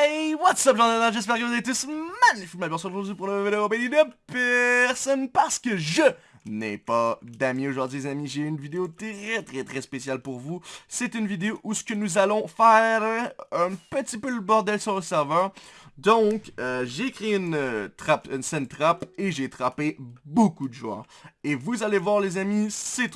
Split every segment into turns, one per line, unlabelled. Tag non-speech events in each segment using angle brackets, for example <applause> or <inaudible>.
Hey, what's up, j'espère que vous êtes tous magnifiquement bien aujourd'hui pour une vidéo de personne parce que je n'ai pas d'amis aujourd'hui, les amis. J'ai une vidéo très, très, très spéciale pour vous. C'est une vidéo où ce que nous allons faire un petit peu le bordel sur le serveur. Donc, euh, j'ai créé une, euh, trappe, une scène trap et j'ai trappé beaucoup de joueurs. Et vous allez voir les amis, c'est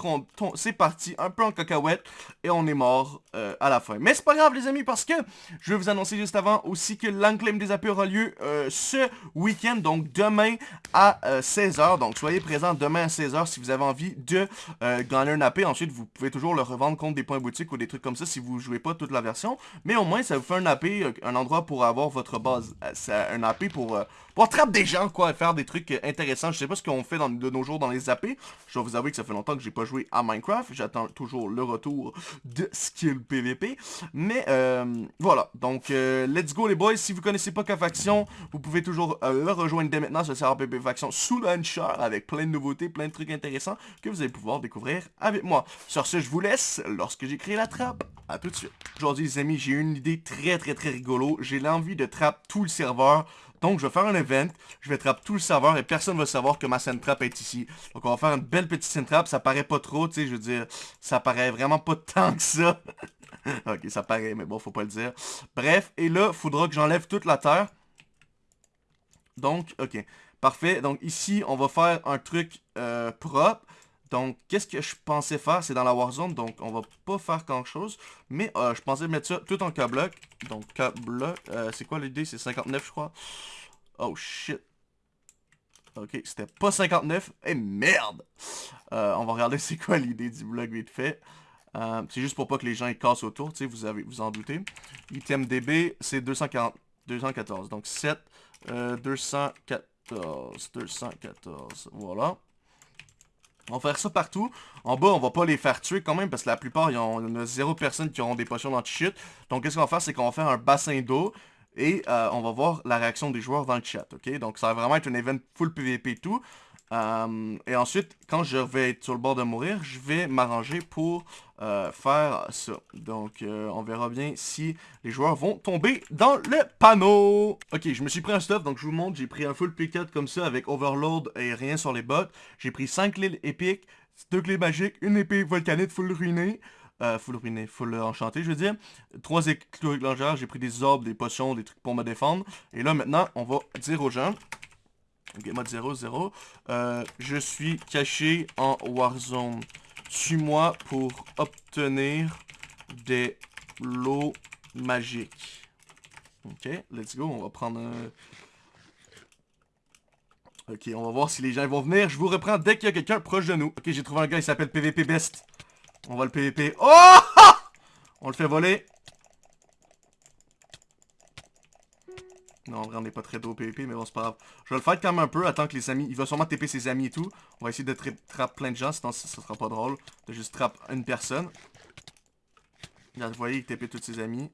parti un peu en cacahuète et on est mort euh, à la fin. Mais c'est pas grave les amis parce que je vais vous annoncer juste avant aussi que l'enclame des AP aura lieu ce week-end, donc demain à 16h. Donc soyez présents demain à 16h si vous avez envie de gagner un AP. Ensuite, vous pouvez toujours le revendre contre des points boutiques ou des trucs comme ça si vous jouez pas toute la version. Mais au moins, ça vous fait un AP, un endroit pour avoir votre base c'est un AP pour, euh, pour attraper des gens, quoi, faire des trucs intéressants. Je sais pas ce qu'on fait de nos jours dans les AP. Je dois vous avouer que ça fait longtemps que j'ai pas joué à Minecraft. J'attends toujours le retour de Skill PVP. Mais euh, voilà, donc euh, let's go les boys. Si vous connaissez pas K-Faction, vous pouvez toujours le rejoindre dès maintenant sur le serveur PVP Faction sous Launcher avec plein de nouveautés, plein de trucs intéressants que vous allez pouvoir découvrir avec moi. Sur ce, je vous laisse lorsque j'ai créé la trappe. A tout de suite. Aujourd'hui les amis, j'ai une idée très très très rigolo. J'ai l'envie de trap le serveur. Donc je vais faire un event, je vais trap tout le serveur et personne va savoir que ma trap est ici. Donc on va faire une belle petite trap, ça paraît pas trop, tu sais, je veux dire, ça paraît vraiment pas <laughs> tant que ça. <laughs> ok, ça paraît, mais bon, faut pas le dire. Bref, et là, faudra que j'enlève toute la terre. Donc, ok, parfait. Donc ici, on va faire un truc euh, propre. Donc, qu'est-ce que je pensais faire? C'est dans la Warzone, donc on va pas faire grand chose. Mais euh, je pensais mettre ça tout en K-block. Donc, K-block, euh, c'est quoi l'idée? C'est 59, je crois. Oh, shit. Ok, c'était pas 59. Eh, merde! Euh, on va regarder <laughs> c'est quoi l'idée du bloc vite fait. c'est juste pour pas que les gens ils cassent autour, tu sais, vous avez vous en doutez. Item DB, c'est 240, 214. Donc 7, 214, 214, voilà. On va faire ça partout. En bas, on va pas les faire tuer quand même, parce que la plupart, il y, en a zéro personne qui auront des potions d'anti-shit. Donc, qu'est-ce qu'on va faire, c'est qu'on va faire un bassin d'eau, et euh, on va voir la réaction des joueurs dans le chat, ok? Donc, ça va vraiment être un event full PVP et tout. Euh, et ensuite, quand je vais être sur le bord de mourir, je vais m'arranger pour euh, faire ça. Donc, euh, on verra bien si les joueurs vont tomber dans le panneau. Ok, je me suis pris un stuff, donc je vous montre. J'ai pris un full pick comme ça avec Overload et rien sur les bottes. J'ai pris 5 clés épiques, 2 clés magiques, une épée volcanique full ruinée. full ruiné, full enchanté, je veux dire. Trois éclats légères, j'ai pris des orbes, des potions, des trucs pour me défendre. Et là, maintenant, on va dire aux gens Ok, mode 0, 0. Euh, je suis caché en Warzone. Suis-moi pour obtenir des lots magiques. Ok, let's go. On va prendre un... Ok, on va voir si les gens vont venir. Je vous reprends dès qu'il y a quelqu'un proche de nous. Ok, j'ai trouvé un gars, il s'appelle PVP Best. On va le PVP. Oh! <laughs> On le fait voler. Non, en vrai, on n'est pas très tôt au PvP, mais bon, c'est pas grave. Je vais le faire quand même un peu, attends que les amis... Il va sûrement TP ses amis et tout. On va essayer de trap plein de gens, sinon ça, sera pas drôle. De juste trap une personne. Là, vous voyez, il TP tous ses amis.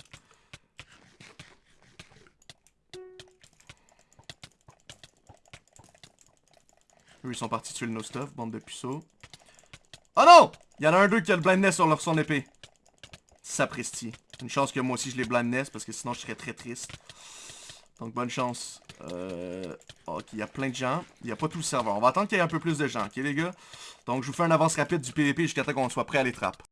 Eux, ils sont partis tuer le no-stuff, bande de puceaux. Oh non! Il y en a un d'eux qui a le blindness sur leur son épée. Sapristi. Une chance que moi aussi je l'ai blindness, parce que sinon je serais très triste. Donc bonne chance. Euh, ok, il y a plein de gens. Il n'y a pas tout le serveur. On va attendre qu'il y ait un peu plus de gens, ok les gars? Donc je vous fais un avance rapide du PVP jusqu'à temps qu'on soit prêt à les trappes.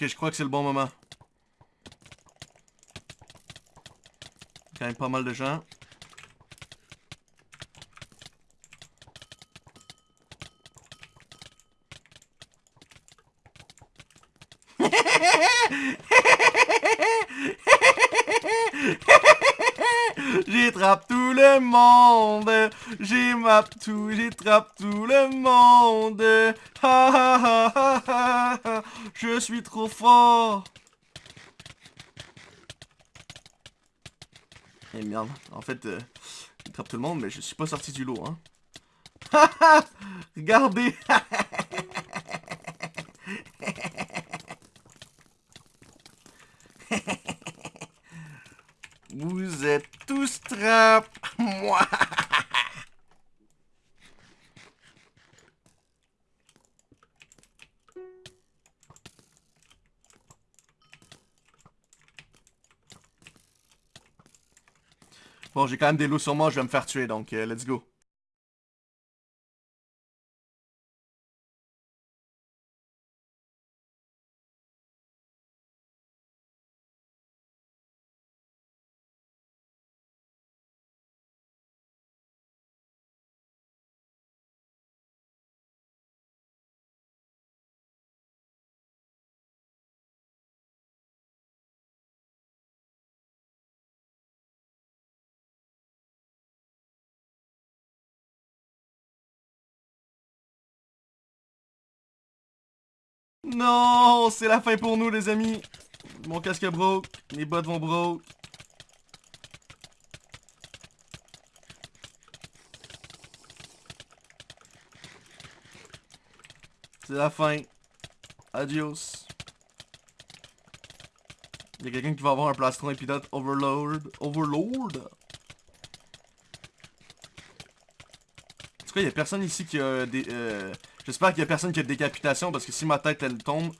Ok, je crois que c'est le bon moment. Quand même pas mal de gens. <laughs> J'attrape tout le monde. J'ai map tout, j'attrape tout le monde. Ha. Je suis trop fort. Eh merde, en fait, euh, j'attrape tout le monde, mais je suis pas sorti du lot, hein. Regardez <laughs> Vous êtes tous trap, moi. Bon, j'ai quand même des loups sur moi, je vais me faire tuer, donc euh, let's go. Non, c'est la fin pour nous les amis. Mon casque broke, mes bottes vont broke. C'est la fin. Adios. Il y a quelqu'un qui va avoir un plastron épidote Overlord. Overlord? En tout cas, il y a personne ici qui a des... Euh, J'espère qu'il y a personne qui a de décapitation parce que si ma tête elle tombe,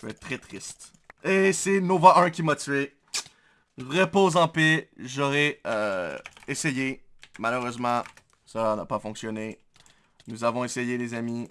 je vais être très triste. Et c'est Nova 1 qui m'a tué. Repose en paix. J'aurais euh, essayé. Malheureusement, ça n'a pas fonctionné. Nous avons essayé les amis.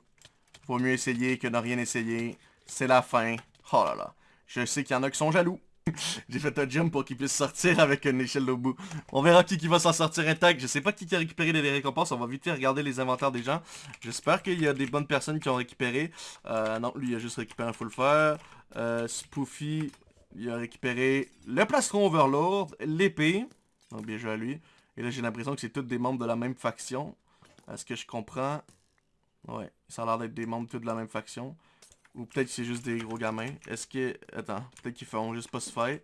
Vaut mieux essayer que ne rien essayer. C'est la fin. Oh là là. Je sais qu'il y en a qui sont jaloux. <laughs> J'ai fait un jump pour qu'il puisse sortir avec une échelle au bout. On verra qui, qui va s'en sortir intact. Je sais pas qui, qui a récupéré les récompenses. On va vite regarder les inventaires des gens. J'espère qu'il y a des bonnes personnes qui ont récupéré. Euh, non, lui il a juste récupéré un full fer. Euh, Spoofy, il a récupéré le plastron Overlord, l'épée. Donc bien joué à lui. Et là j'ai l'impression que c'est tous des membres de la même faction. Est-ce que je comprends? Ouais, ça a l'air d'être des membres tous de la même faction. Ou peut-être que c'est juste des gros gamins. Est-ce que... Attends, peut-être qu'ils feront juste pas se faire.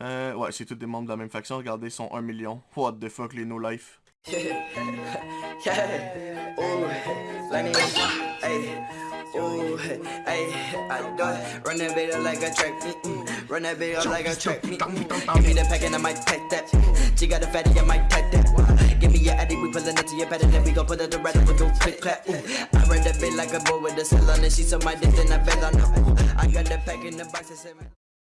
Euh, ouais, c'est tous des membres de la même faction. Regardez, ils sont 1 million. What the fuck, les no-life. <laughs> Ooh, hey, I do it. Run that up like a track meet. Mm, run that up like a track meet. Mm, give me the pack and I might take that. She got a fatty, I might take that. Give me your addy, we pullin' it to your bed and then we gon' put it to around we go click clap. Ooh, I run that bit like a boy with a cell on it. She so my dick, then I fell on her. I got the pack in the box, I said,